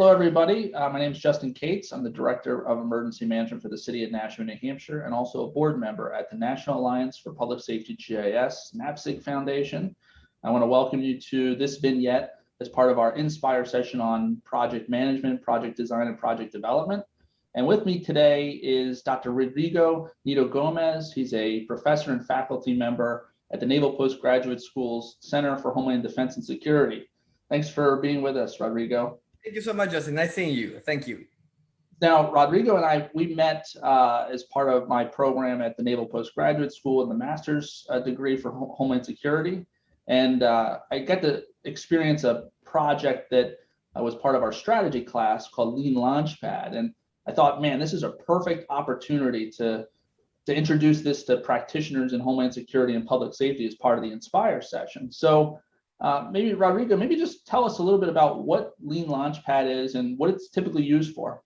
Hello, everybody. Uh, my name is Justin Kates. I'm the Director of Emergency Management for the City of Nashua, New Hampshire, and also a board member at the National Alliance for Public Safety GIS NAPSG Foundation. I want to welcome you to this vignette as part of our Inspire session on project management, project design, and project development. And with me today is Dr. Rodrigo Nieto Gomez. He's a professor and faculty member at the Naval Postgraduate School's Center for Homeland Defense and Security. Thanks for being with us, Rodrigo. Thank you so much, Justin. Nice seeing you. Thank you. Now, Rodrigo and I, we met uh, as part of my program at the Naval Postgraduate School in the master's uh, degree for Homeland Security. And uh, I got to experience a project that uh, was part of our strategy class called Lean Launchpad. And I thought, man, this is a perfect opportunity to, to introduce this to practitioners in Homeland Security and public safety as part of the Inspire session. So uh, maybe Rodrigo, maybe just tell us a little bit about what Lean Launchpad is and what it's typically used for.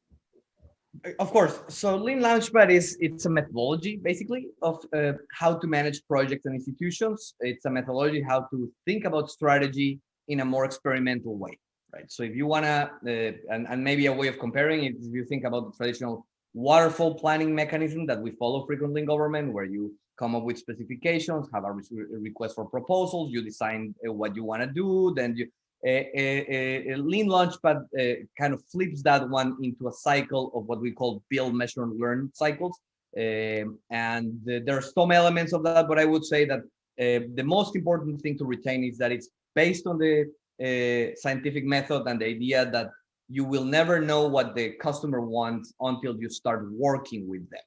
Of course. So Lean Launchpad is it's a methodology basically of uh, how to manage projects and institutions. It's a methodology how to think about strategy in a more experimental way, right? So if you wanna, uh, and, and maybe a way of comparing it, if you think about the traditional waterfall planning mechanism that we follow frequently in government, where you come up with specifications, have a request for proposals, you design uh, what you want to do, then you a, a, a lean launchpad uh, kind of flips that one into a cycle of what we call build, measure, and learn cycles. Um, and the, there are some elements of that, but I would say that uh, the most important thing to retain is that it's based on the uh, scientific method and the idea that you will never know what the customer wants until you start working with them.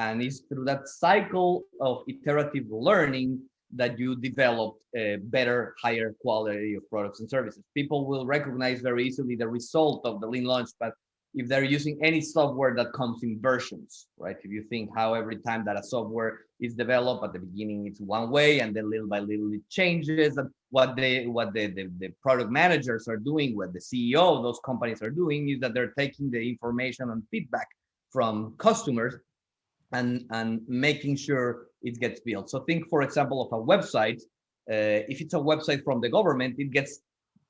And it's through that cycle of iterative learning that you develop a better, higher quality of products and services. People will recognize very easily the result of the Lean Launchpad if they're using any software that comes in versions, right? If you think how every time that a software is developed at the beginning, it's one way and then little by little it changes. And what they, what the, the, the product managers are doing, what the CEO of those companies are doing is that they're taking the information and feedback from customers and, and making sure it gets built. So think, for example, of a website. Uh, if it's a website from the government, it gets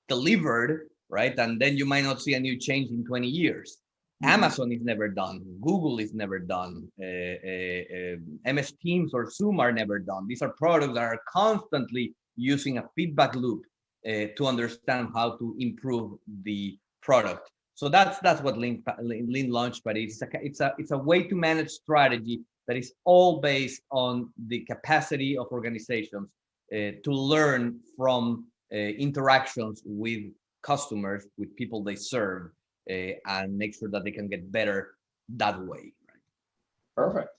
delivered, right? And then you might not see a new change in 20 years. Mm -hmm. Amazon is never done. Google is never done. Uh, uh, MS Teams or Zoom are never done. These are products that are constantly using a feedback loop uh, to understand how to improve the product. So that's that's what Lean, Lean Launchpad is. It's a, it's a it's a way to manage strategy that is all based on the capacity of organizations uh, to learn from uh, interactions with customers, with people they serve, uh, and make sure that they can get better that way. Perfect.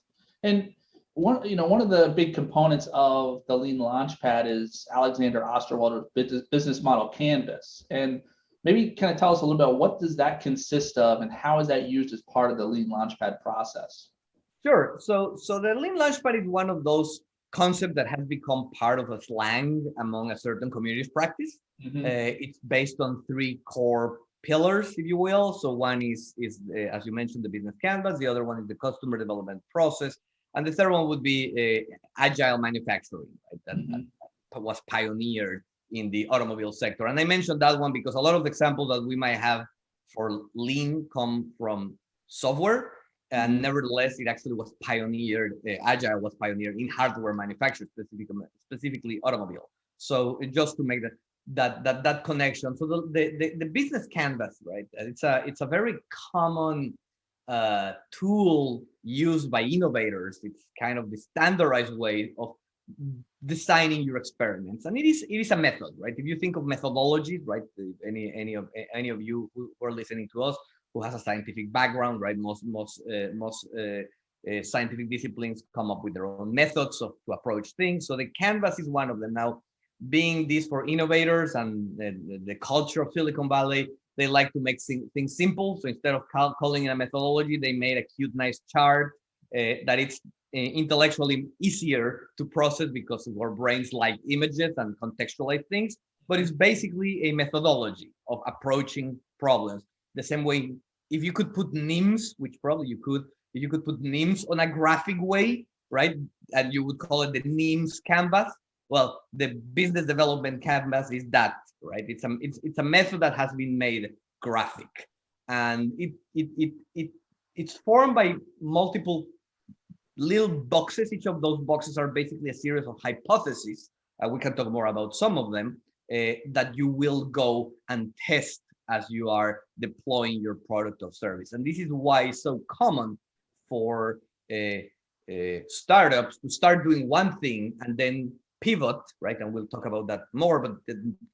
And one, you know, one of the big components of the Lean Launchpad is Alexander Osterwalder's business model canvas. And maybe kind of tell us a little bit what does that consist of and how is that used as part of the Lean Launchpad process? Sure. So, so the Lean Launchpad is one of those concepts that has become part of a slang among a certain community's practice. Mm -hmm. uh, it's based on three core pillars, if you will. So one is, is uh, as you mentioned, the business canvas. The other one is the customer development process. And the third one would be uh, agile manufacturing, right? That, mm -hmm. that was pioneered in the automobile sector. And I mentioned that one because a lot of the examples that we might have for lean come from software. And mm-hmm. nevertheless it actually was pioneered uh, agile was pioneered in hardware manufacture specifically specifically automobile. So just to make that that that that connection. So the, the the business canvas right? It's a it's a very common uh tool used by innovators. It's kind of the standardized way of designing your experiments. And it is it is a method right? If you think of methodologies right any any of any of you who are listening to us who has a scientific background right? Most most uh, most uh, uh, scientific disciplines come up with their own methods of to approach things. So the canvas is one of them. Now being this for innovators and the, the, culture of silicon valley they like to make things simple. So instead of calling it a methodology they made a cute nice chart uh, that it's Eh, intellectually easier to process because our brains like images and contextualize things, but it's basically a methodology of approaching problems. The same way, if you could put NIMS, which probably you could, you could put NIMS on a graphic way, right? And you would call it the NIMS canvas. Well, the business development canvas is that, right? It's a, it's, it's a method that has been made graphic. and it it it, it it's formed by multiple little boxes. Each of those boxes are basically a series of hypotheses. Uh, we can talk more about some of them uh, that you will go and test as you are deploying your product or service. And this is why it's so common for uh, uh, startups to start doing one thing and then pivot, right? And we'll talk about that more, but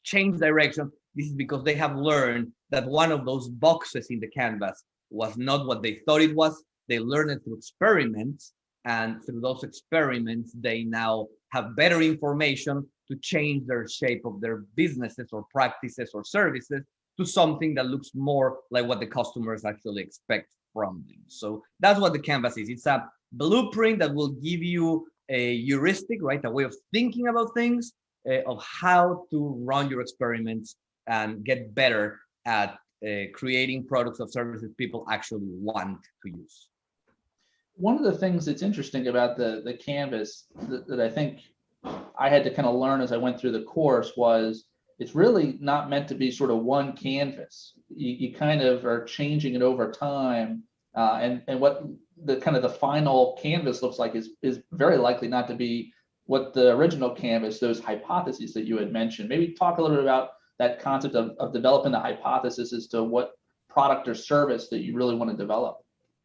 change direction. This is because they have learned that one of those boxes in the canvas was not what they thought it was. They learned it through experiments and through those experiments, they now have better information to change their shape of their businesses or practices or services to something that looks more like what the customers actually expect from them. So that's what the canvas is. It's a blueprint that will give you a heuristic, right? A way of thinking about things, uh, of how to run your experiments and get better at uh, creating products or services people actually want to use. One of the things that's interesting about the, the canvas that, that I think I had to kind of learn as I went through the course was it's really not meant to be sort of one canvas. You, you kind of are changing it over time. Uh, and, and what the kind of the final canvas looks like is, is very likely not to be what the original canvas, those hypotheses that you had mentioned. Maybe talk a little bit about that concept of, of developing the hypothesis as to what product or service that you really want to develop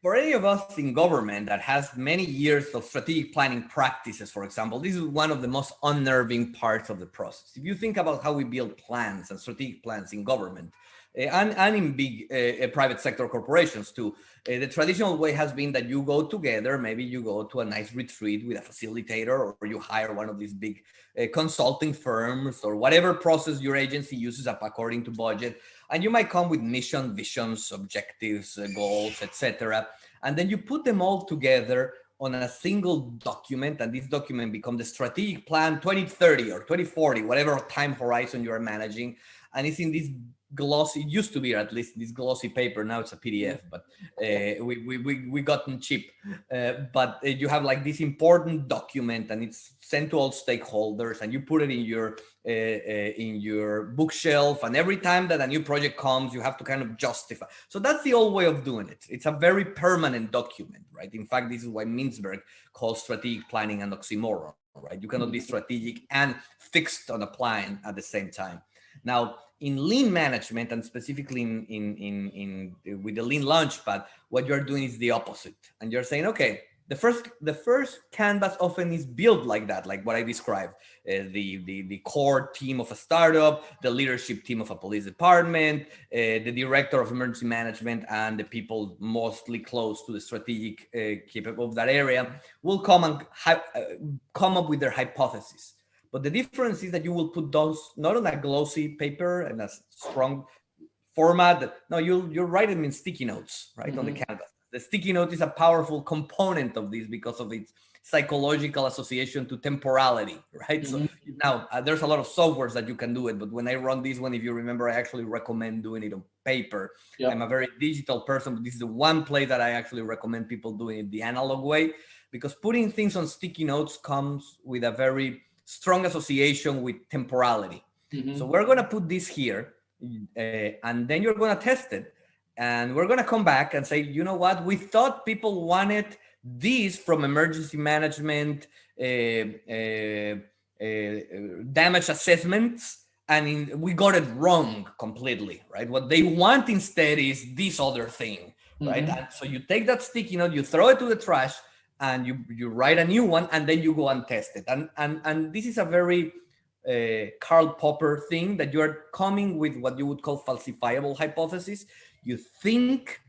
for any of us in government that has many years of strategic planning practices, for example, this is one of the most unnerving parts of the process. If you think about how we build plans and strategic plans in government, uh, and, and in big uh, private sector corporations too. Uh, the traditional way has been that you go together, maybe you go to a nice retreat with a facilitator or you hire one of these big consulting firms or whatever process your agency uses up according to budget. And you might come with mission, visions, objectives, uh, goals, etc. And then you put them all together on a single document and this document becomes the strategic plan 2030 or 2040 whatever time horizon you are managing and it's in this glossy it used to be at least this glossy paper now it's a pdf but uh, we, we we we gotten cheap. Uh, but uh, you have like this important document and it's sent to all stakeholders and you put it in your uh, uh, in your bookshelf and every time that a new project comes you have to kind of justify. So that's the old way of doing it. It's a very permanent document right? In fact this is why Mintzberg calls strategic planning an oxymoron right? You cannot be mm-hmm. strategic and fixed on a plan at the same time. Now in lean management and specifically in, in, in, in with the lean launchpad, what you're doing is the opposite. And you're saying, okay, the first the first canvas often is built like that like what i described uh, the, the the core team of a startup the leadership team of a police department uh, the director of emergency management and the people mostly close to the strategic uh, capable of that area will come and come up with their hypothesis but the difference is that you will put those not on a glossy paper and a strong format. No, you'll you'll write them in sticky notes, right, mm -hmm. on the mm-hmm. canvas. The sticky note is a powerful component of this because of its psychological association to temporality, right? Mm -hmm. So mm-hmm. now uh, there's a lot of softwares that you can do it, but when I run this one, if you remember, I actually recommend doing it on paper. Yep. I'm a very digital person, but this is the one place that I actually recommend people doing it the analog way because putting things on sticky notes comes with a very strong association with temporality. Mm -hmm. So we're going to put this here uh, and then you're going to test it. And we're going to come back and say, you know what? We thought people wanted this from emergency management, uh, uh, damage assessments, and in, we got it wrong completely, right? What they want instead is this other thing, right? Mm -hmm. And so you take that sticky note, you throw it to the trash, and you you write a new one and then you go and test it and and and this is a very uh, Karl Popper thing that you are coming with what you would call falsifiable hypothesis you think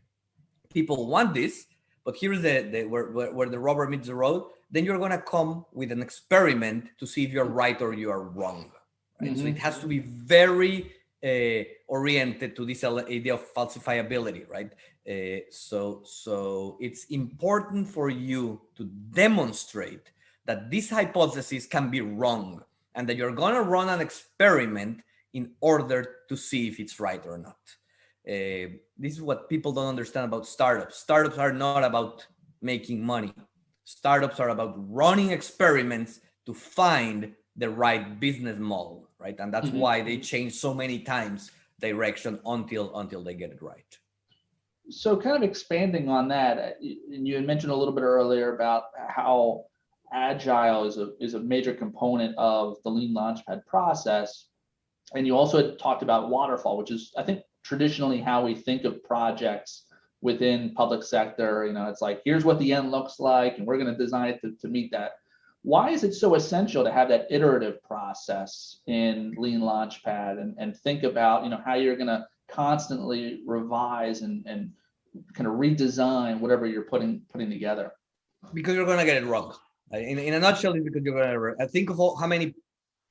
people want this but here's the, the where, where, where the rubber meets the road then you're going to come with an experiment to see if you're right or you are wrong right? mm -hmm. so it has to be very uh, oriented to this idea of falsifiability right uh, so, so it's important for you to demonstrate that this hypothesis can be wrong and that you're going to run an experiment in order to see if it's right or not. Uh, this is what people don't understand about startups. Startups are not about making money. Startups are about running experiments to find the right business model, right? And that's mm -hmm. why they change so many times direction until until they get it right. So kind of expanding on that, uh, and you had mentioned a little bit earlier about how agile is a, is a major component of the lean launchpad process. And you also had talked about waterfall, which is, I think, traditionally how we think of projects within public sector. You know, it's like, here's what the end looks like, and we're going to design it to, to meet that. Why is it so essential to have that iterative process in Lean Launchpad and, and think about, you know, how you're going to constantly revise and, and kind of redesign whatever you're putting putting together? because you're gonna get it wrong. Uh, In, in a nutshell, it's because you're gonna uh, think of all, how many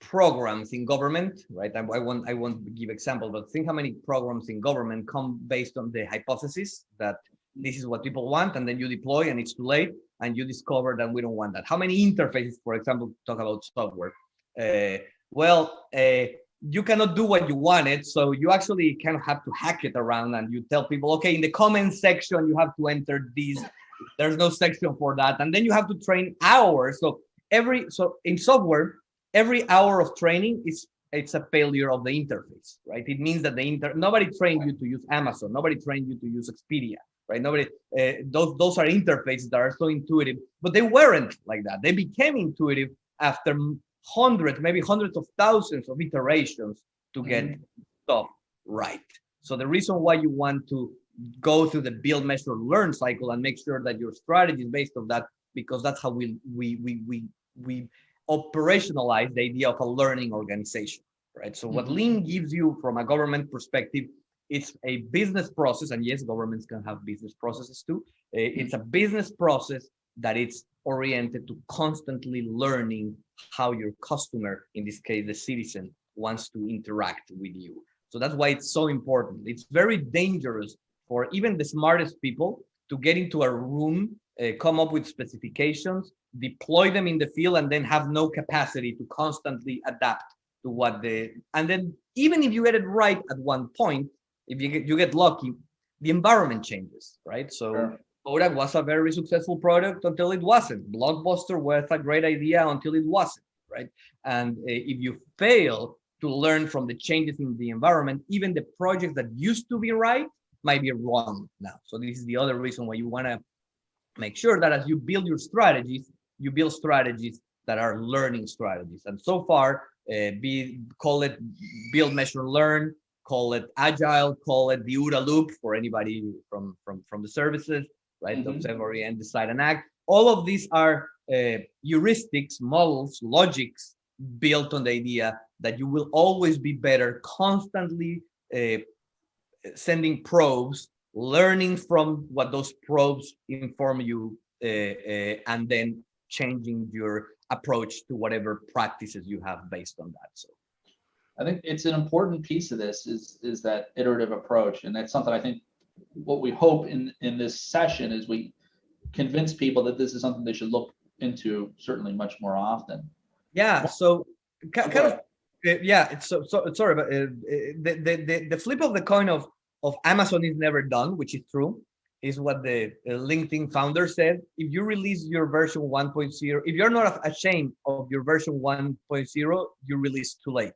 programs in government, right? I, I won't I won't give example, but think how many programs in government come based on the hypothesis that this is what people want, and then you deploy and it's too late, and you discover that we don't want that. How many interfaces, for example, talk about software? Uh, well, uh, you cannot do what you wanted, so you actually kind of have to hack it around, and you tell people, okay, in the comment section you have to enter these there's no section for that. And then you have to train hours. So every so in software every hour of training is it's a failure of the interface right? It means that the inter nobody trained you to use amazon. Nobody trained you to use expedia right? Nobody uh, those those are interfaces that are so intuitive but they weren't like that. They became intuitive after hundreds maybe hundreds of thousands of iterations to get stuff right. So the reason why you want to go through the build measure learn cycle and make sure that your strategy is based on that because that's how we we we we we operationalize the idea of a learning organization right? So what Mhm. lean gives you from a government perspective it's a business process and yes governments can have business processes too. Uh, it's a business process that it's oriented to constantly learning how your customer in this case the citizen wants to interact with you so that's why it's so important it's very dangerous for even the smartest people to get into a room, uh, come up with specifications, deploy them in the field, and then have no capacity to constantly adapt to what the. And then even if you get it right at one point, if you get you get lucky, the environment changes, right? So. Sure. Kodak was a very successful product until it wasn't. Blockbuster was a great idea until it wasn't, right? And uh, if you fail to learn from the changes in the environment, even the projects that used to be right might be wrong now. So this is the other reason why you want to make sure that as you build your strategies, you build strategies that are learning strategies. And so far, uh, be call it build, measure, learn, call it agile, call it the OODA loop for anybody from from from the services, right? Mhm. Observe, orient, decide, and act. All of these are uh, heuristics, models, logics built on the idea that you will always be better constantly uh, sending probes, learning from what those probes inform you, uh, uh, and then changing your approach to whatever practices you have based on that. So I think it's an important piece of this is is that iterative approach, and that's something I think what we hope in in this session is we convince people that this is something they should look into certainly much more often. yeah, so ki- kind of. Uh, yeah it's so, so sorry but uh, the, the the the flip of the coin of of amazon is never done which is true is what the linkedin founder said if you release your version 1.0 if you're not ashamed of your version 1.0 you release too late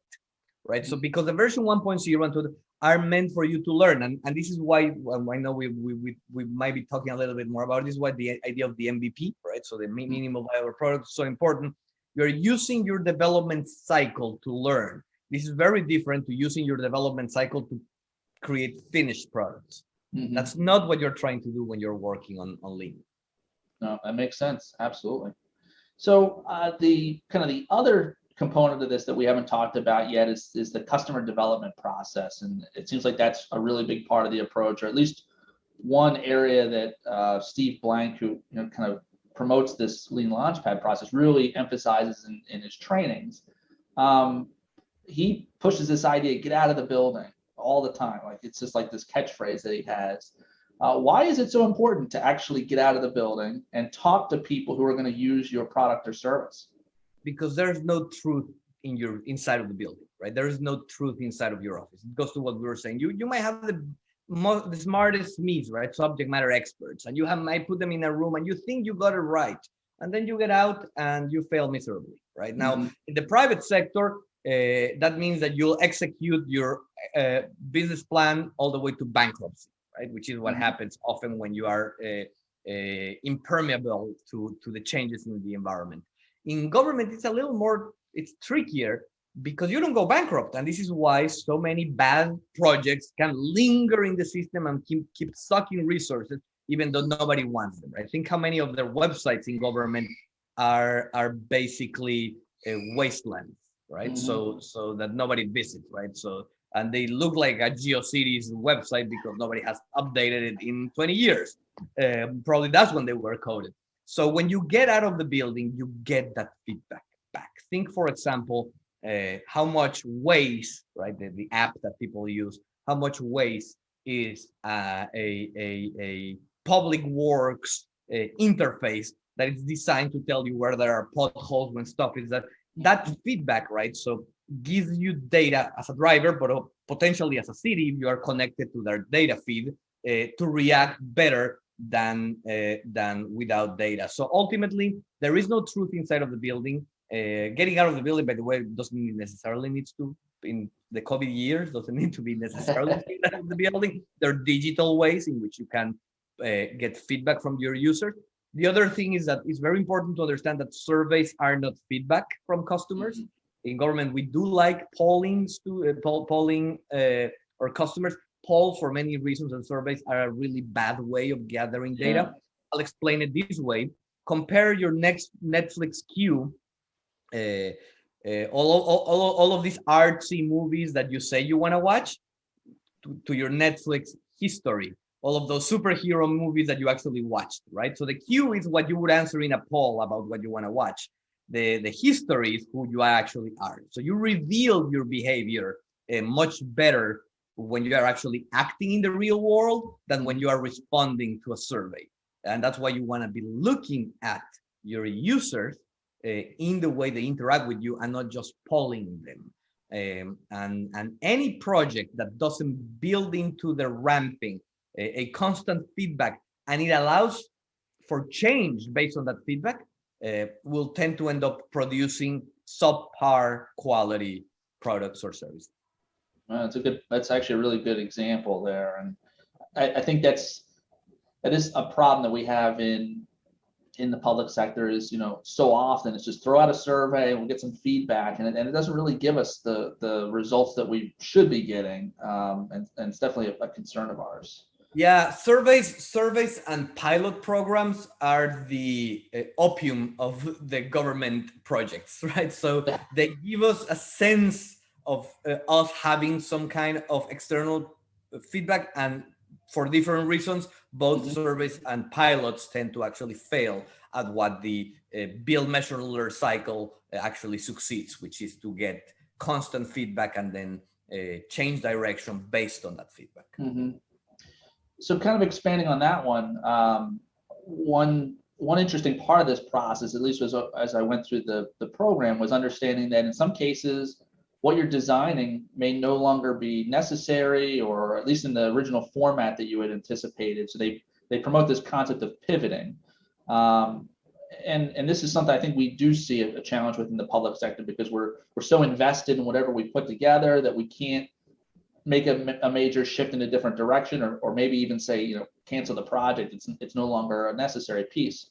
right so because the version 1.0 and 2 are meant for you to learn and, and this is why well, i know we, we we we might be talking a little bit more about this why the idea of the mvp right so the mi- minimal viable product is so important you're using your development cycle to learn. This is very different to using your development cycle to create finished products. Mhm. That's not what you're trying to do when you're working on, on Lean. No, that makes sense. Absolutely. So uh, the kind of the other component of this that we haven't talked about yet is is the customer development process, and it seems like that's a really big part of the approach, or at least one area that uh, Steve Blank, who you know kind of promotes this Lean Launchpad process, really emphasizes in, in his trainings. Um, he pushes this idea: get out of the building all the time. Like it's just like this catchphrase that he has. Uh, why is it so important to actually get out of the building and talk to people who are going to use your product or service? Because there's no truth in your inside of the building, right? There is no truth inside of your office. It goes to what we were saying. You you might have the most the smartest me's, right? Subject matter experts, and you have might put them in a room and you think you got it right. And then you get out and you fail miserably, right? Now, Mhm. in the private sector, uh, that means that you'll execute your uh, business plan all the way to bankruptcy, right? Which is what Mhm. happens often when you are uh, uh, impermeable to, to the changes in the environment. In government, it's a little more, it's trickier because you don't go bankrupt. And this is why so many bad projects can linger in the system and keep, keep sucking resources, even though nobody wants them. Right? Think how many of their websites in government are, are basically uh, wastelands, right? Mhm. So, so that nobody visits, right? So, and they look like a GeoCities website because nobody has updated it in 20 years. Um, probably that's when they were coded. So when you get out of the building, you get that feedback back. Think, for example, uh, how much waste, right? The, the app that people use, how much waste is uh, a, a, a public works uh, interface that is designed to tell you where there are potholes when stuff is that that feedback, right? So gives you data as a driver, but uh, potentially as a city, if you are connected to their data feed uh, to react better than uh, than without data. So ultimately, there is no truth inside of the building. Uh, getting out of the building, by the way, doesn't necessarily needs to in the COVID years doesn't need to be necessarily out of the building. There are digital ways in which you can uh, get feedback from your users. The other thing is that it's very important to understand that surveys are not feedback from customers. In government, we do like pollings to uh, poll, polling uh, our customers. Polls, for many reasons, and surveys are a really bad way of gathering data. I'll explain it this way. Compare your next Netflix queue, uh, uh, all, all, all, all of these artsy movies that you say you want to watch to, to your Netflix history, all of those superhero movies that you actually watched, right? So the queue is what you would answer in a poll about what you want to watch. The, the history is who you actually are. So you reveal your behavior uh, much better when you are actually acting in the real world than when you are responding to a survey. And that's why you want to be looking at your users uh, in the way they interact with you and not just polling them. Um, and, and any project that doesn't build into the ramping a, a constant feedback and it allows for change based on that feedback uh, will tend to end up producing subpar quality products or services. Well, that's a good, that's actually a really good example there. And I, I think that's, that is a problem that we have in, in the public sector is, you know, so often it's just throw out a survey and we'll get some feedback and it, and it doesn't really give us the, the results that we should be getting. Um, and, and it's definitely a, a concern of ours. Yeah, surveys, surveys and pilot programs are the uh, opium of the government projects, right? So they give us a sense of uh, us having some kind of external feedback and for different reasons, both Mhm. surveys and pilots tend to actually fail at what the uh, build measure learn cycle uh, actually succeeds, which is to get constant feedback and then uh, change direction based on that feedback. Mhm. So kind of expanding on that one, um, one one interesting part of this process, at least as, as I went through the, the program, was understanding that in some cases, what you're designing may no longer be necessary, or at least in the original format that you had anticipated. So they they promote this concept of pivoting. Um, and, and this is something I think we do see a, a challenge within the public sector because we're we're so invested in whatever we put together that we can't make a, a major shift in a different direction or, or maybe even say, you know, cancel the project. It's, it's no longer a necessary piece.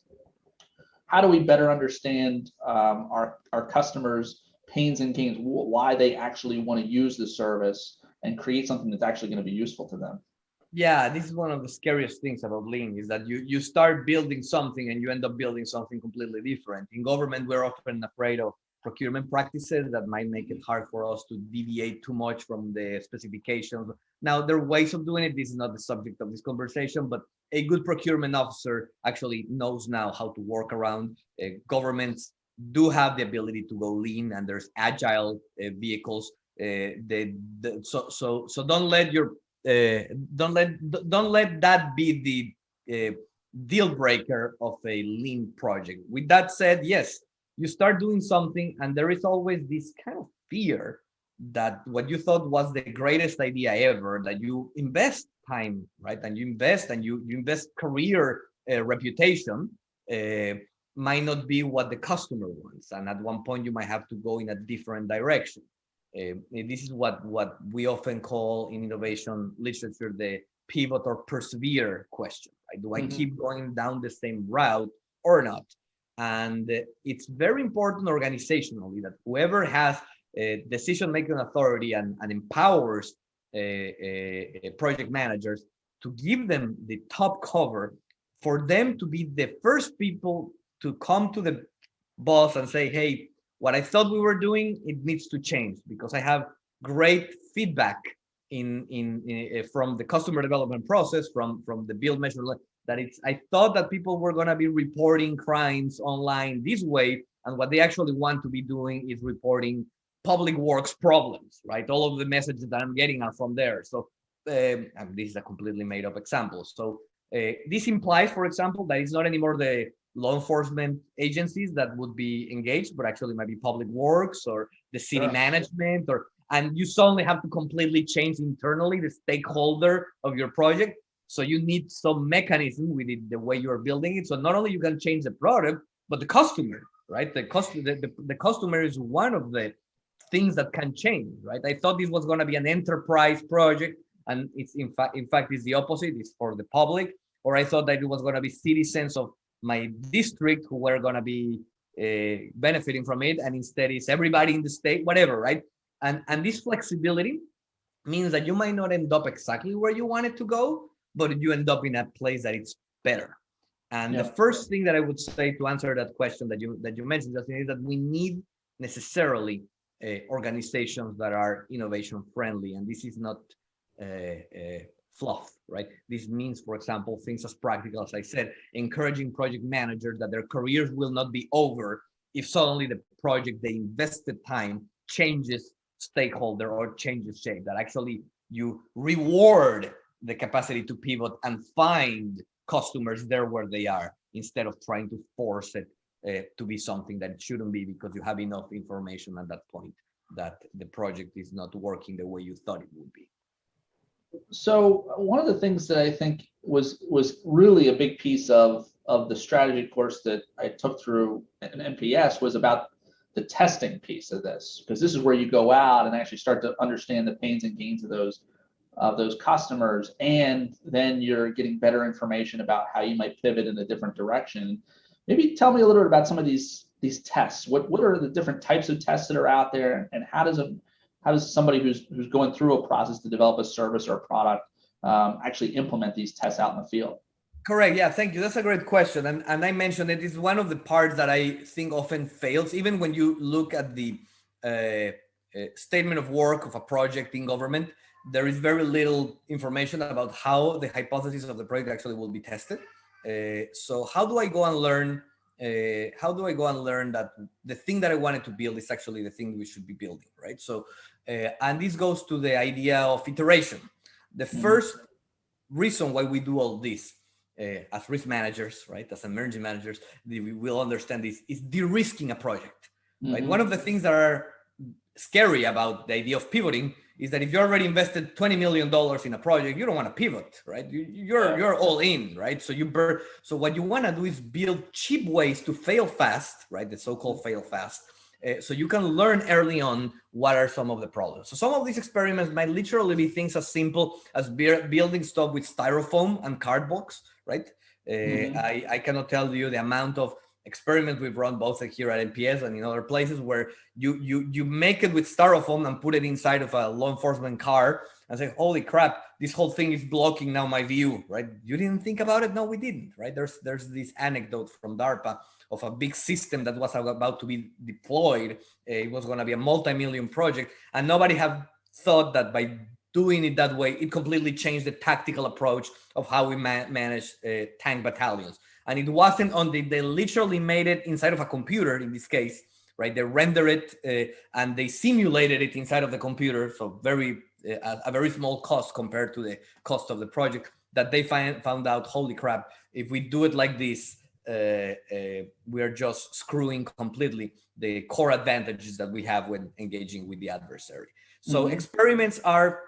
How do we better understand um, our, our customers' pains and gains, why they actually want to use the service and create something that's actually going to be useful to them? Yeah, this is one of the scariest things about Lean is that you you start building something and you end up building something completely different. In government, we're often afraid of procurement practices that might make it hard for us to deviate too much from the specifications. Now, there are ways of doing it. This is not the subject of this conversation, but a good procurement officer actually knows now how to work around. Uh, governments do have the ability to go lean, and there's agile uh, vehicles. Uh, the, the, so so so don't let your uh, don't let don't let that be the uh, deal breaker of a lean project. With that said, yes, you start doing something, and there is always this kind of fear that what you thought was the greatest idea ever, that you invest time, right, and you invest and you you invest career uh, reputation. Might not be what the customer wants and at one point you might have to go in a different direction uh, this is what what we often call in innovation literature the pivot or persevere question. Right? Do I Mhm. keep going down the same route or not? And uh, it's very important organizationally that whoever has a decision-making authority and, and empowers uh, uh, project managers to give them the top cover for them to be the first people to come to the boss and say, hey, what I thought we were doing, it needs to change because I have great feedback in, in, in uh, from the customer development process, from, from the build measure, that it's, I thought that people were gonna be reporting crimes online this way, and what they actually want to be doing is reporting public works problems, right? All of the messages that I'm getting are from there. So um, this is a completely made up example. So uh, this implies, for example, that it's not anymore the law enforcement agencies that would be engaged, but actually might be public works or the city Sure. management or and you suddenly have to completely change internally the stakeholder of your project. So you need some mechanism within the way you're building it. So not only you can change the product, but the customer, right? The customer, the, the, the customer is one of the things that can change, right? I thought this was going to be an enterprise project, and it's in fact, in fact, it's the opposite. It's for the public. Or I thought that it was going to be citizens of my district who were going to be uh, benefiting from it, and instead it's everybody in the state, whatever, right? And and this flexibility means that you might not end up exactly where you wanted to go, but you end up in a place that it's better. And the first thing that I would say to answer that question that you that you mentioned, Justin, is that we need necessarily uh, organizations that are innovation friendly, and this is not uh, uh, fluff, right? This means, for example, things as practical as I said, encouraging project managers that their careers will not be over if suddenly the project they invested time changes stakeholder or changes shape. That actually you reward the capacity to pivot and find customers there where they are instead of trying to force it uh, to be something that it shouldn't be because you have enough information at that point that the project is not working the way you thought it would be. So one of the things that I think was was really a big piece of of the strategy course that I took through an NPS was about the testing piece of this because this is where you go out and actually start to understand the pains and gains of those of those customers and then you're getting better information about how you might pivot in a different direction. Maybe tell me a little bit about some of these these tests. What what are the different types of tests that are out there and, and how does a how does somebody who's who's going through a process to develop a service or a product um, actually implement these tests out in the field? Correct. Yeah, thank you. That's a great question. And, and I mentioned it is one of the parts that I think often fails, even when you look at the uh, uh, statement of work of a project in government, there is very little information about how the hypothesis of the project actually will be tested. Uh, so how do I go and learn? Uh, how do I go and learn that the thing that I wanted to build is actually the thing we should be building, right? So, uh, and this goes to the idea of iteration. The Mhm. first reason why we do all this uh, as risk managers, right, as emerging managers, we will understand this is de-risking a project, right? Mhm. One of the things that are scary about the idea of pivoting is that if you already invested twenty million dollars in a project, you don't want to pivot, right? You, you're you're all in, right? So you burn. So what you want to do is build cheap ways to fail fast, right? The so-called fail fast. Uh, so you can learn early on what are some of the problems. So some of these experiments might literally be things as simple as building stuff with styrofoam and cardboard, right? Uh, Mhm. I, I cannot tell you the amount of experiments we've run both here at NPS and in other places where you you you make it with styrofoam and put it inside of a law enforcement car and say, holy crap, this whole thing is blocking now my view, right? You didn't think about it? No, we didn't, right? There's there's this anecdote from DARPA of a big system that was about to be deployed. Uh, It was going to be a multi-million project, and nobody had thought that by doing it that way, it completely changed the tactical approach of how we ma- manage uh, tank battalions. And it wasn't on the, they literally made it inside of a computer in this case, right? They render it uh, and they simulated it inside of the computer. So very, uh, a, very small cost compared to the cost of the project that they find, found out, holy crap, if we do it like this, uh, uh, we're just screwing completely the core advantages that we have when engaging with the adversary. So Mhm. experiments are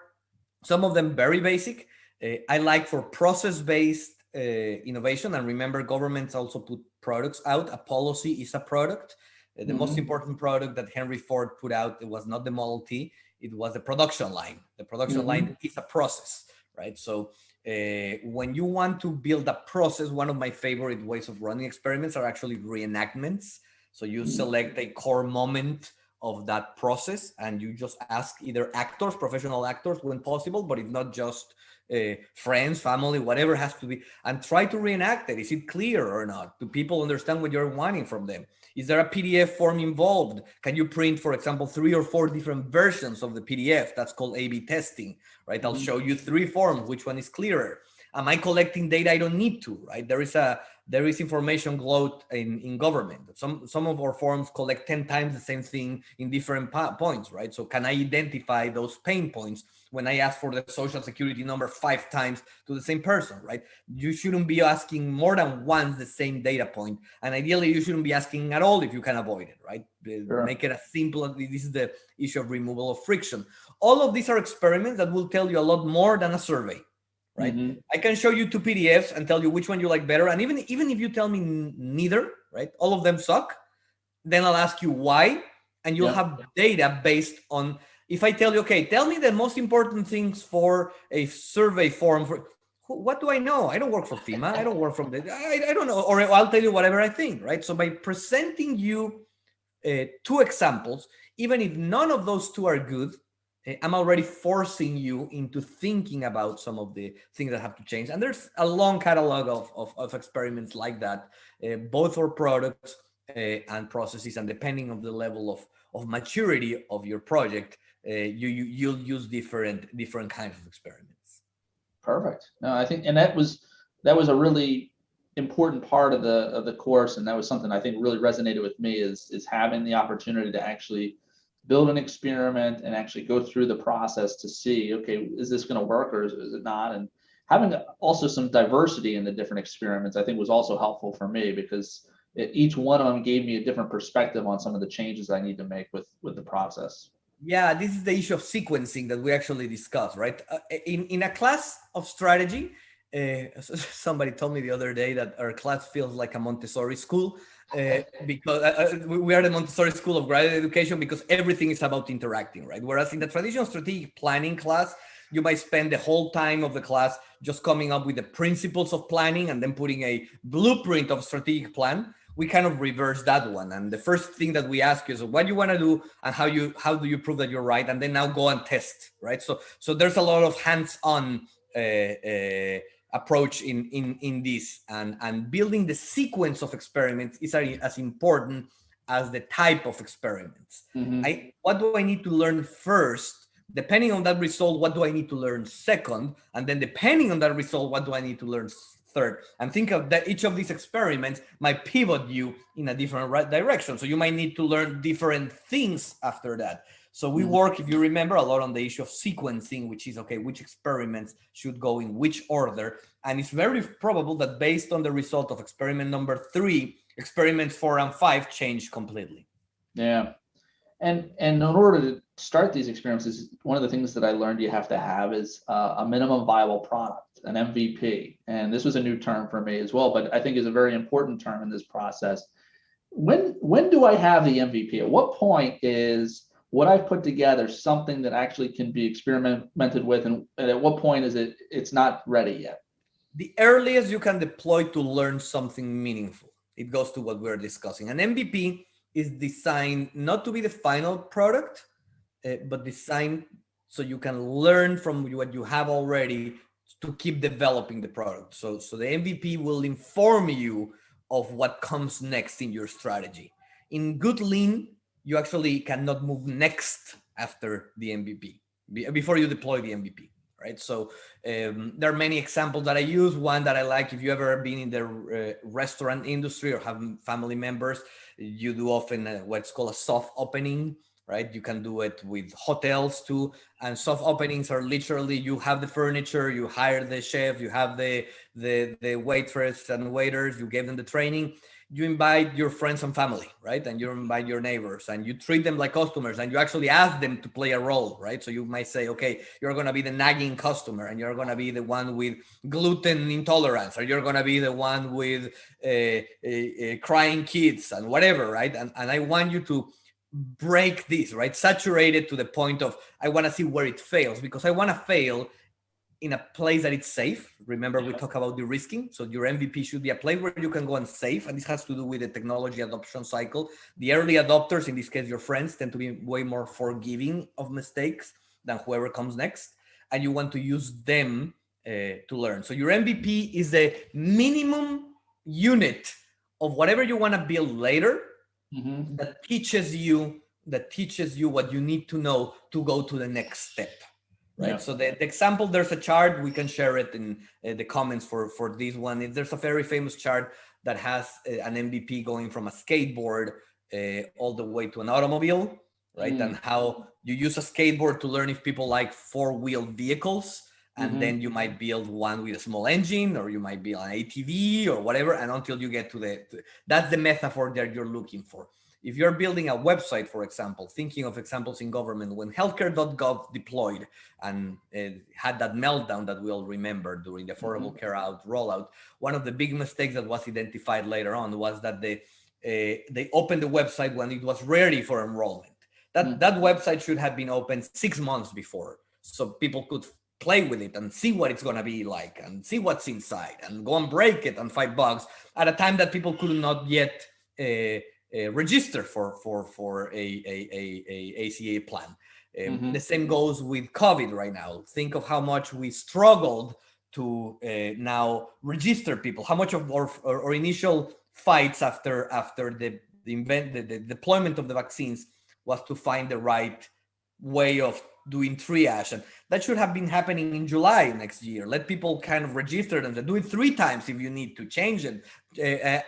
some of them very basic. Uh, I like for process-based innovation, and remember, governments also put products out. A policy is a product. Uh, the most Mhm. important product that Henry Ford put out it was not the Model T; it was the production line. The production Mhm. line is a process, right? So uh, when you want to build a process, one of my favorite ways of running experiments are actually reenactments. So you Mm-hmm. select a core moment of that process and you just ask either actors, professional actors when possible, but if not just uh, friends, family, whatever has to be, and try to reenact it. Is it clear or not? Do people understand what you're wanting from them? Is there a PDF form involved? Can you print, for example, three or four different versions of the PDF? That's called A-B testing, right? I'll Mhm. show you three forms, which one is clearer? Am I collecting data I don't need to, right? There is a there is information glut in, in government. Some some of our forms collect 10 times the same thing in different points, right? So can I identify those pain points when I ask for the social security number five times to the same person, right? You shouldn't be asking more than once the same data point. And ideally you shouldn't be asking at all if you can avoid it, right? Sure. Make it as simple as this is the issue of removal of friction. All of these are experiments that will tell you a lot more than a survey right? Mhm. I can show you two PDFs and tell you which one you like better. And even even if you tell me neither, right, all of them suck, then I'll ask you why, and you'll Yeah. have data based on. If I tell you, okay, tell me the most important things for a survey form for. What do I know? I don't work for FEMA. I don't work from the. I, I don't know. Or I'll tell you whatever I think, right? So by presenting you uh, two examples, even if none of those two are good, uh, I'm already forcing you into thinking about some of the things that have to change. And there's a long catalog of, of, of experiments like that, uh, both for products uh, and processes. And depending on the level of, of maturity of your project, uh, you, you, you'll use different, different kinds of experiments. Perfect. No, I think, and that was, that was a really important part of the, of the course. And that was something I think really resonated with me is, is having the opportunity to actually build an experiment and actually go through the process to see, okay, is this going to work or is, is it not? And having also some diversity in the different experiments, I think was also helpful for me because it, each one of them gave me a different perspective on some of the changes I need to make with, with the process. Yeah, this is the issue of sequencing that we actually discussed, right? Uh, in, in a class of strategy, uh, somebody told me the other day that our class feels like a Montessori school uh, because uh, we are the Montessori school of graduate education because everything is about interacting, right? Whereas in the traditional strategic planning class, you might spend the whole time of the class just coming up with the principles of planning and then putting a blueprint of strategic plan we kind of reverse that one and the first thing that we ask is what do you want to do and how you how do you prove that you're right and then now go and test right so so there's a lot of hands-on uh, uh, approach in in in this and and building the sequence of experiments is as important as the type of experiments Mhm. I what do I need to learn first? Depending on that result, what do I need to learn second? And then depending on that result, what do I need to learn third? And think of that each of these experiments might pivot you in a different right direction. So you might need to learn different things after that. So we Mhm. work, if you remember, a lot on the issue of sequencing, which is okay, which experiments should go in which order. And it's very probable that based on the result of experiment number three, experiments four and five change completely. Yeah. And and in order to start these experiences, one of the things that I learned you have to have is uh, a minimum viable product, an MVP. And this was a new term for me as well, but I think is a very important term in this process. When when do I have the MVP? At what point is what I've put together something that actually can be experimented with, and, and at what point is it it's not ready yet? the earliest you can deploy to learn something meaningful. It goes to what we're discussing. An MVP is designed not to be the final product, uh, but designed so you can learn from what you have already to keep developing the product. So, so the MVP will inform you of what comes next in your strategy. In good lean, you actually cannot move next after the MVP before you deploy the MVP right? So um, there are many examples that I use. One that I like, if you ever been in the uh, restaurant industry or have family members, you do often uh, what's called a soft opening, right? You can do it with hotels too. And soft openings are literally you have the furniture, you hire the chef, you have the the the waitress and waiters, you give them the training you invite your friends and family, right? And you invite your neighbors and you treat them like customers and you actually ask them to play a role, right? So you might say, okay, you're going to be the nagging customer and you're going to be the one with gluten intolerance or you're going to be the one with uh, uh, uh, crying kids and whatever, right? And, and I want you to break this, right? Saturate it to the point of I want to see where it fails because I want to fail in a place that it's safe. Remember, we talk about the risking. So your MVP should be a place where you can go and save. And this has to do with the technology adoption cycle. The early adopters, in this case, your friends tend to be way more forgiving of mistakes than whoever comes next. And you want to use them uh, to learn. So your MVP is the minimum unit of whatever you want to build later mm -hmm. that teaches you that teaches you what you need to know to go to the next step right? Yeah. So the, the, example, there's a chart, we can share it in uh, the comments for, for this one. There's a very famous chart that has uh, an MVP going from a skateboard uh, all the way to an automobile, right? Mm. And how you use a skateboard to learn if people like four-wheeled vehicles, and mm -hmm. then you might build one with a small engine, or you might build an ATV or whatever, and until you get to the, to, that's the metaphor that you're looking for. If you're building a website, for example, thinking of examples in government, when healthcare.gov deployed and had that meltdown that we all remember during the Affordable mm -hmm. Care Act rollout, one of the big mistakes that was identified later on was that they, uh, they opened the website when it was ready for enrollment. That, mm -hmm. that website should have been opened six months before so people could play with it and see what it's going to be like and see what's inside and go and break it and fight bugs at a time that people could not yet uh, uh, register for for for a a, a, a ACA plan. Um, mm -hmm. The same goes with COVID right now. Think of how much we struggled to uh, now register people. How much of our, our, our initial fights after after the the, invent, the, the deployment of the vaccines was to find the right way of doing triage and that should have been happening in july next year let people kind of register them do it three times if you need to change it uh, uh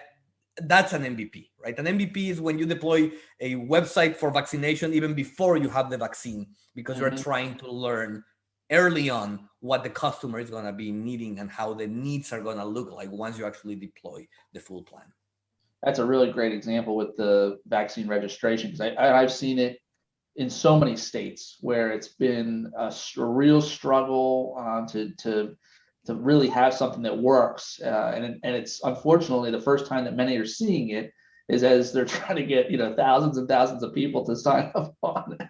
that's an MVP, right? An MVP is when you deploy a website for vaccination even before you have the vaccine, because mm -hmm. you're mm-hmm. trying to learn early on what the customer is going to be needing and how the needs are going to look like once you actually deploy the full plan. That's a really great example with the vaccine registration because I, have seen it in so many states where it's been a, a real struggle uh, to to to really have something that works. Uh, and, and it's unfortunately the first time that many are seeing it is as they're trying to get you know thousands and thousands of people to sign up on it.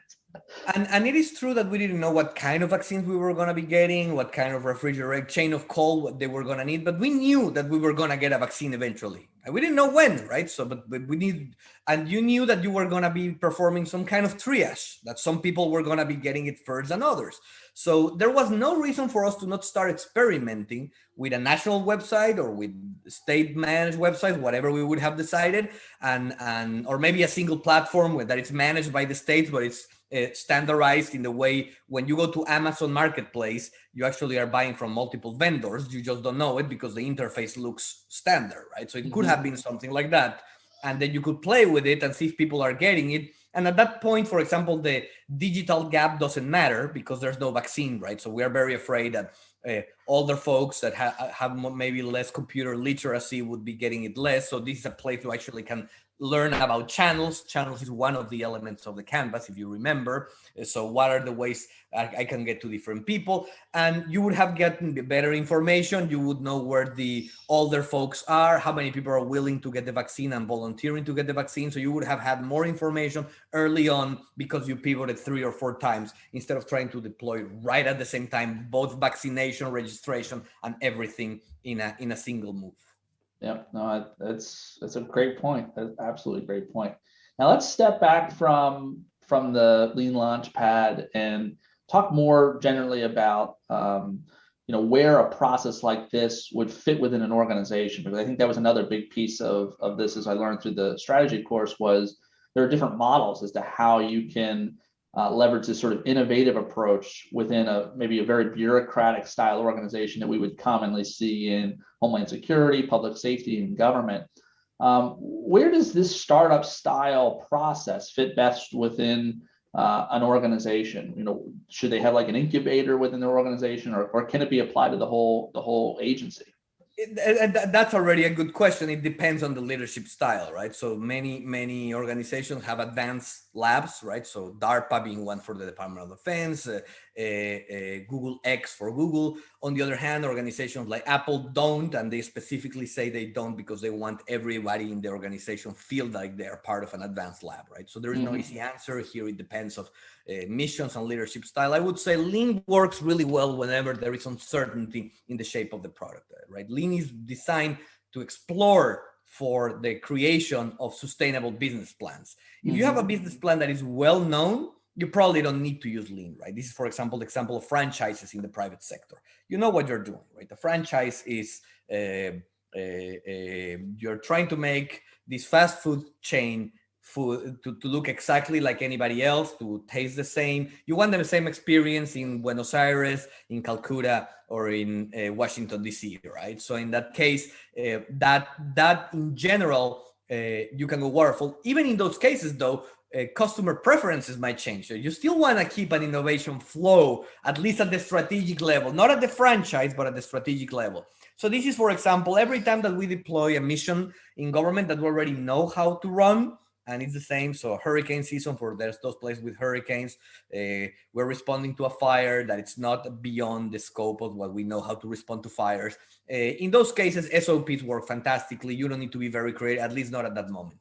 And, and it is true that we didn't know what kind of vaccines we were going to be getting, what kind of refrigerated chain of cold what they were going to need, but we knew that we were going to get a vaccine eventually. And we didn't know when, right? So, but, but we need, and you knew that you were going to be performing some kind of triage, that some people were going to be getting it first than others. So there was no reason for us to not start experimenting with a national website or with state managed websites, whatever we would have decided, and, and or maybe a single platform that it's managed by the states, but it's uh, standardized in the way when you go to Amazon Marketplace, you actually are buying from multiple vendors. You just don't know it because the interface looks standard, right? So it could mm -hmm. have been something like that. And then you could play with it and see if people are getting it and at that point, for example, the digital gap doesn't matter because there's no vaccine, right? So we are very afraid that uh, older folks that ha have maybe less computer literacy would be getting it less. So this is a place you actually can learn about channels. Channels is one of the elements of the canvas, if you remember. Uh, so what are the ways I, can get to different people? And you would have gotten better information. You would know where the older folks are, how many people are willing to get the vaccine and volunteering to get the vaccine. So you would have had more information early on because you pivoted three or four times instead of trying to deploy right at the same time, both vaccination, registration, and everything in a, in a single move. Yeah, no, that's that's a great point. That's absolutely great point. Now let's step back from from the Lean Launchpad and talk more generally about um, you know where a process like this would fit within an organization because I think that was another big piece of of this as I learned through the strategy course was there are different models as to how you can uh, leverage this sort of innovative approach within a maybe a very bureaucratic style organization that we would commonly see in homeland security, public safety, and government. Um, where does this startup style process fit best within uh, an organization? You know, should they have like an incubator within their organization, or, or can it be applied to the whole the whole agency? and that's already a good question. It depends on the leadership style, right? So many, many organizations have advanced labs, right? So DARPA being one for the Department of Defense, uh, uh, uh, Google X for Google. On the other hand, organizations like Apple don't, and they specifically say they don't because they want everybody in the organization feel like they're part of an advanced lab, right? So there is mm -hmm. no mm-hmm. easy answer here. It depends of uh, missions and leadership style. I would say Lean works really well whenever there is uncertainty in the shape of the product, right? Lean is designed to explore for the creation of sustainable business plans. If mm -hmm. you have a mm-hmm. business plan that is well known, you probably don't need to use lean, right? This is, for example, the example of franchises in the private sector. You know what you're doing, right? The franchise is uh, uh, uh, you're trying to make this fast food chain food to, to look exactly like anybody else, to taste the same. You want the same experience in Buenos Aires, in Calcutta, or in uh, Washington, D.C., right? So in that case, uh, that, that in general, uh, you can go waterfall. Even in those cases, though, uh, customer preferences might change. So you still want to keep an innovation flow, at least at the strategic level, not at the franchise, but at the strategic level. So this is, for example, every time that we deploy a mission in government that we already know how to run, and it's the same. So hurricane season for there's those places with hurricanes, uh, we're responding to a fire that it's not beyond the scope of what we know how to respond to fires. Uh, in those cases, SOPs work fantastically. You don't need to be very creative, at least not at that moment.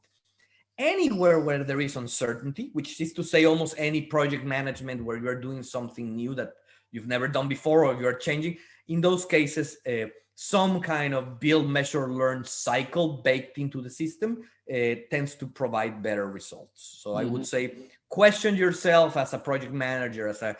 Anywhere where there is uncertainty, which is to say almost any project management where you're doing something new that you've never done before or you're changing, in those cases, uh, some kind of build, measure, learn cycle baked into the system uh, tends to provide better results. So mm -hmm. I would mm-hmm. say question yourself as a project manager, as a,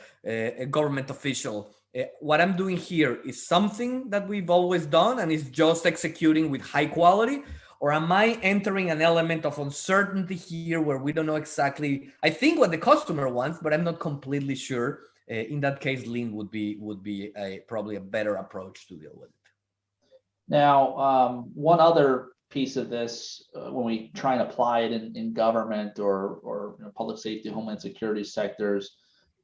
a government official. Uh, what I'm doing here is something that we've always done and is just executing with high quality or am I entering an element of uncertainty here where we don't know exactly, I think what the customer wants, but I'm not completely sure. Uh, in that case, lean would be would be a, probably a better approach to deal with it. Now, um, one other piece of this uh, when we try and apply it in, in government or, or you know, public safety, homeland security sectors.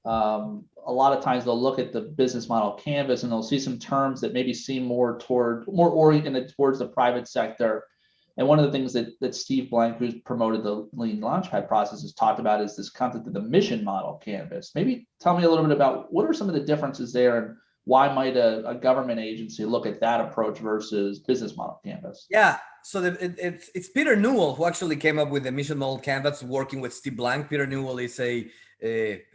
Um, a lot of times they'll look at the business model canvas and they'll see some terms that maybe seem more toward more oriented towards the private sector. And one of the things that, that Steve Blank, who's promoted the Lean Launchpad process, has talked about is this concept of the mission model canvas. Maybe tell me a little bit about what are some of the differences there and why might a, a government agency look at that approach versus business model canvas? Yeah, so the, it, it's, it's Peter Newell who actually came up with the mission model canvas working with Steve Blank. Peter Newell is a, a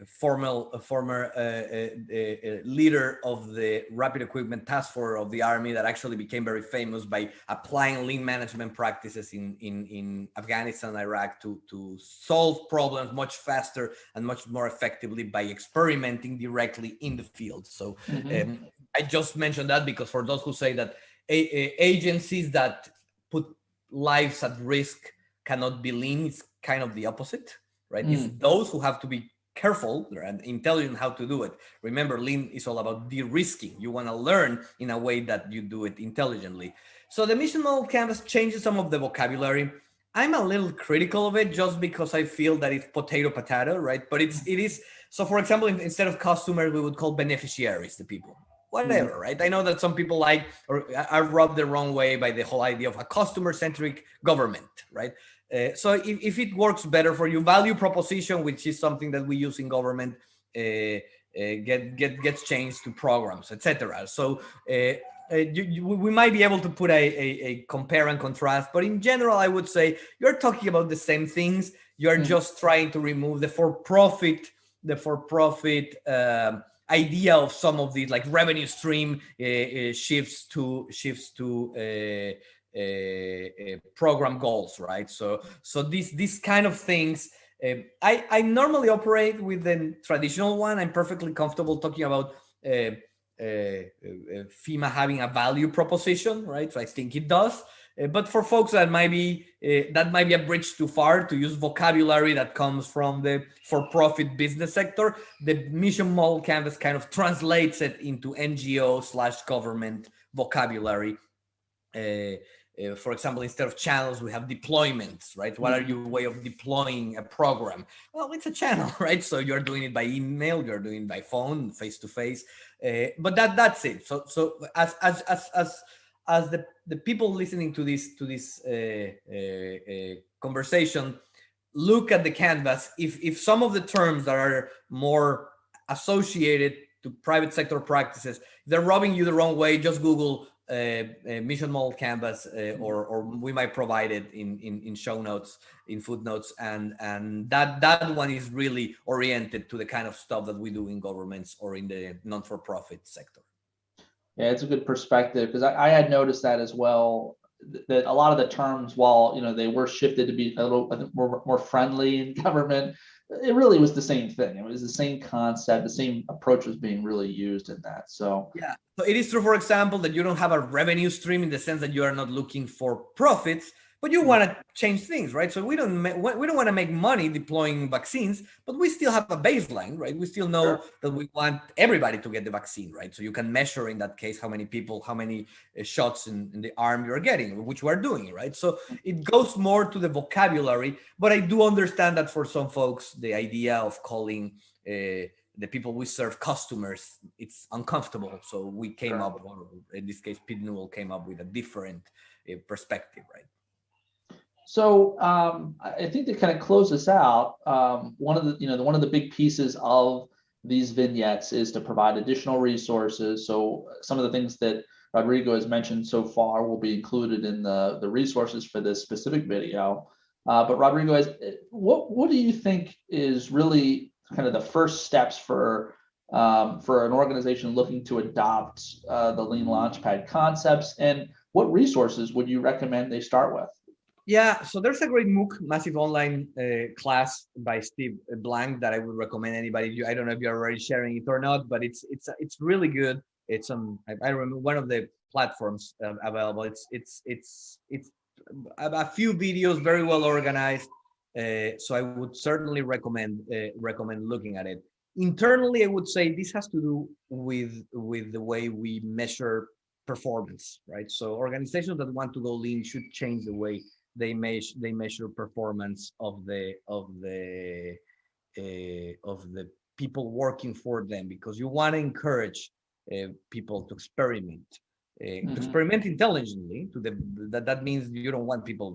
formal, a former uh, a, leader of the rapid equipment task force of the army that actually became very famous by applying lean management practices in, in, in Afghanistan, Iraq to, to solve problems much faster and much more effectively by experimenting directly in the field. So mm -hmm. um, I just mentioned that because for those who say that agencies that put lives at risk cannot be lean. It's kind of the opposite, right? Mm. It's those who have to be careful and intelligent how to do it. Remember, lean is all about de-risking. You want to learn in a way that you do it intelligently. So the mission model canvas changes some of the vocabulary. I'm a little critical of it just because I feel that it's potato potato, right? But it's it is so. For example, instead of customers, we would call beneficiaries the people whatever, mm. right? I know that some people like or are rubbed the wrong way by the whole idea of a customer-centric government, right? Uh, so if, if it works better for you, value proposition, which is something that we use in government, uh, uh, get get gets changed to programs, etc. So uh, uh, you, you, we might be able to put a, a, a, compare and contrast, but in general, I would say you're talking about the same things. You're mm. just trying to remove the for-profit, the for-profit. Um, idea of some of these like revenue stream uh, uh, shifts to shifts to uh, Uh, uh, program goals, right? So so these these kind of things. Um, I I normally operate with the traditional one. I'm perfectly comfortable talking about uh, uh, FEMA having a value proposition, right? So I think it does. Uh, but for folks that might be uh, that might be a bridge too far to use vocabulary that comes from the for-profit business sector, the mission model canvas kind of translates it into NGO slash government vocabulary. Uh, for example, instead of channels, we have deployments, right? What are mm-hmm. your way of deploying a program? Well, it's a channel, right? So you're doing it by email, you're doing it by phone, face to face, uh, but that that's it. So so as as as as as the, the people listening to this to this uh, uh, uh, conversation look at the canvas. If if some of the terms that are more associated to private sector practices, they're rubbing you the wrong way, just Google Uh, uh, mission model canvas uh, mm-hmm. or, or we might provide it in, in, in show notes, in footnotes. And, and that, that one is really oriented to the kind of stuff that we do in governments or in the non-for-profit sector. Yeah, it's a good perspective because I, I had noticed that as well that a lot of the terms, while you know they were shifted to be a little more, more friendly in government, it really was the same thing. It was the same concept, the same approach was being really used in that. So yeah, so it is true, for example, that you don't have a revenue stream in the sense that you are not looking for profits, but you want to change things, right? So we don't we don't want to make money deploying vaccines, but we still have a baseline, right? We still know sure. that we want everybody to get the vaccine, right? So you can measure in that case how many people, how many uh, shots in, in the arm you're getting, which we're doing, right? So it goes more to the vocabulary, but I do understand that for some folks, the idea of calling uh, the people we serve customers, it's uncomfortable. So we came sure. up, or in this case, Pete Newell came up with a different uh, perspective, right? So um, I think to kind of close this out, um, one of the you know the, one of the big pieces of these vignettes is to provide additional resources. So some of the things that Rodrigo has mentioned so far will be included in the the resources for this specific video. Uh, but Rodrigo, what what do you think is really kind of the first steps for um, for an organization looking to adopt uh, the Lean Launchpad concepts, and what resources would you recommend they start with? Yeah, so there's a great MOOC, massive online uh, class by Steve Blank that I would recommend anybody. I don't know if you're already sharing it or not, but it's it's it's really good. It's on I, remember one of the platforms uh, available. It's it's it's it's a, few videos, very well organized. Uh, so I would certainly recommend uh, recommend looking at it. Internally, I would say this has to do with with the way we measure performance, right? So organizations that want to go lean should change the way they measure they measure performance of the of the uh, of the people working for them because you want to encourage uh, people to experiment uh, mm -hmm. experiment intelligently to the that that means you don't want people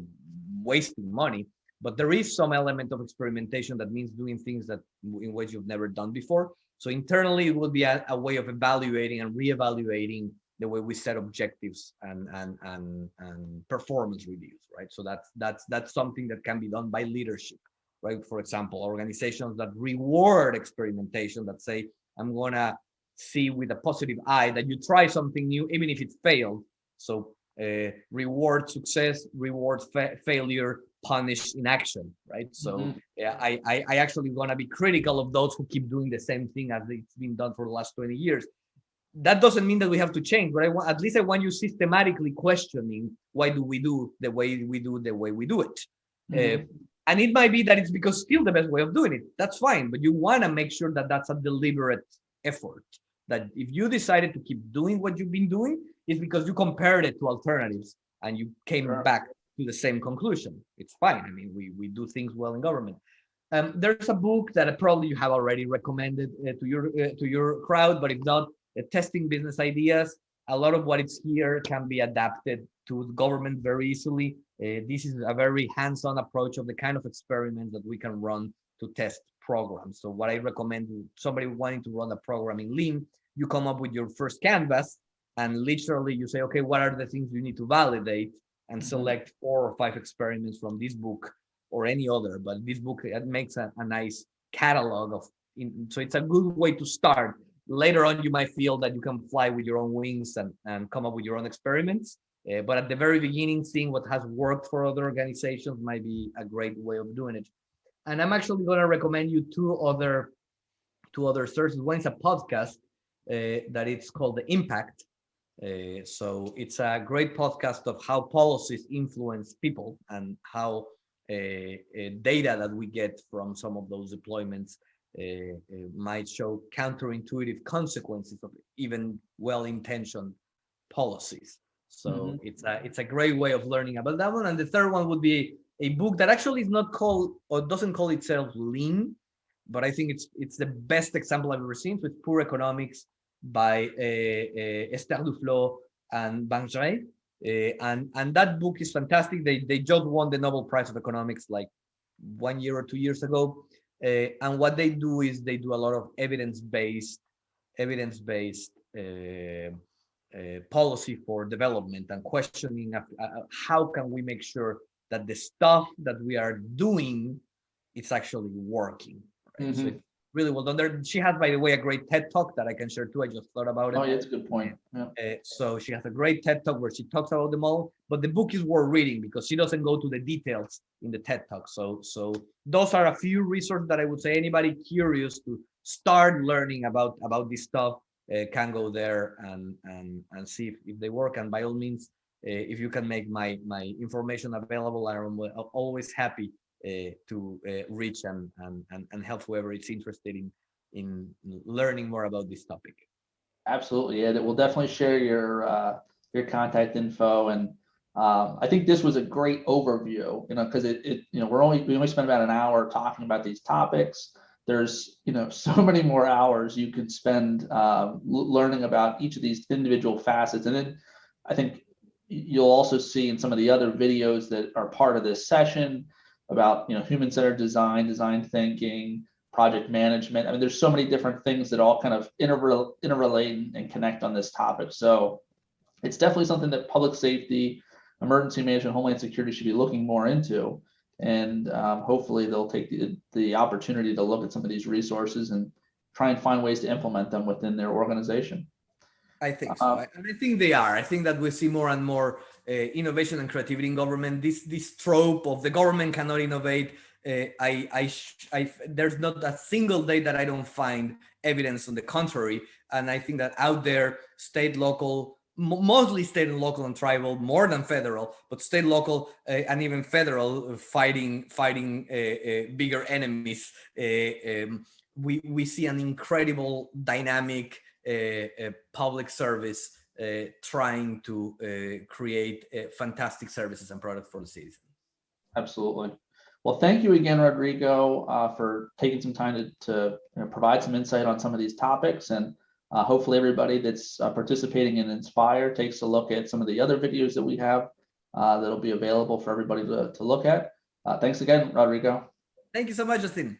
wasting money but there is some element of experimentation that means doing things that in ways you've never done before so internally it would be a, a way of evaluating and re-evaluating the way we set objectives and and and and performance reviews right? So that's that's that's something that can be done by leadership right? For example organizations that reward experimentation that say i'm gonna see with a positive eye that you try something new even if it failed. So uh, reward success reward fa failure punish inaction right? So mm -hmm. yeah I, I i actually want to be critical of those who keep doing the same thing as it's been done for the last 20 years that doesn't mean that we have to change but i want at least i want you systematically questioning why do we do the way we do the way we do it. Mm -hmm. uh, and it might be that it's because still the best way of doing it. That's fine but you want to make sure that that's a deliberate effort that if you decided to keep doing what you've been doing it's because you compared it to alternatives and you came sure. back to the same conclusion. It's fine. I mean we we do things well in government. Um, there's a book that probably you have already recommended uh, to your uh, to your crowd but if not testing business ideas. A lot of what is here can be adapted to government very easily. Uh, this is a very hands-on approach of the kind of experiments that we can run to test programs. So what I recommend somebody wanting to run a program in Lean, you come up with your first canvas and literally you say, okay, what are the things you need to validate and mm-hmm. select four or five experiments from this book or any other. But this book it makes a, a nice catalog of, in, so it's a good way to start later on you might feel that you can fly with your own wings and, and come up with your own experiments. Uh, but at the very beginning seeing what has worked for other organizations might be a great way of doing it. And i'm actually going to recommend you two other two other sources one is a podcast uh, that it's called the impact. Uh, so it's a great podcast of how policies influence people and how data that we get from some of those deployments might show counterintuitive consequences of even well-intentioned policies. So mm -hmm. it's a it's a great way of learning about that one. And the third one would be a book that actually is not called or doesn't call itself lean, but I think it's it's the best example I've ever seen. So it's Poor Economics by uh, uh, Esther Duflo and Banerjee. Uh, and and that book is fantastic. They they just won the Nobel Prize of Economics like one year or two years ago. Uh, and what they do is they do a lot of evidence-based, evidence-based uh, uh, policy for development and questioning of, uh, how can we make sure that the stuff that we are doing it's actually working. Right? So Mhm. it's really well done. There, she has, by the way, a great TED talk that I can share too. I just thought about it. Oh, yeah, that's a good point. Yeah. Uh, so she has a great TED talk where she talks about them all, but the book is worth reading because she doesn't go to the details in the TED talk. So, so those are a few resources that I would say anybody curious to start learning about about this stuff uh, can go there and and and see if, if they work. And by all means, uh, if you can make my my information available, I'm always happy to uh, reach and, and and and help whoever is interested in in learning more about this topic. Absolutely, yeah, we'll definitely share your, uh, your contact info and, um, I think this was a great overview, you know, because it, it, you know, we're only, we only spent about an hour talking about these topics. There's, you know, so many more hours you can spend, uh, learning about each of these individual facets. And then I think you'll also see in some of the other videos that are part of this session about, you know, human-centered design, design thinking, project management. I mean, there's so many different things that all kind of interrel- interrelate and connect on this topic. So it's definitely something that public safety, emergency management, homeland security should be looking more into. And um, hopefully they'll take the, the opportunity to look at some of these resources and try and find ways to implement them within their organization. I think so, Um, I- and I think they are. I think that we see more and more innovation and creativity in government. This this trope of the government cannot innovate. Uh, I, I, I, there's not a single day that I don't find evidence on the contrary. And I think that out there, state, local, mostly state and local and tribal, more than federal, but state, local, uh, and even federal, uh, fighting, fighting uh, uh, bigger enemies. Uh, um, we we see an incredible dynamic uh, uh, public service uh, trying to uh, create uh, fantastic services and products for the citizen. Absolutely. Well, thank you again, Rodrigo, uh, for taking some time to, to you know, provide some insight on some of these topics. And uh, hopefully everybody that's uh, participating in Inspire takes a look at some of the other videos that we have uh, that'll be available for everybody to, to look at. Uh, thanks again, Rodrigo. Thank you so much, Justin.